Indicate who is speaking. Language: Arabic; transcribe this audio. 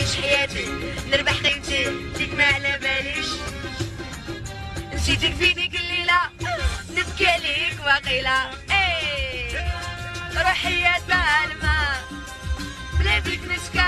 Speaker 1: نعيش حياتي. نربح قيمتي فيك ما على باليش. نسيتك في ديك الليلة. نبكي عليك واقيلا إيه. روحي يا الماء بلا بيك نسكر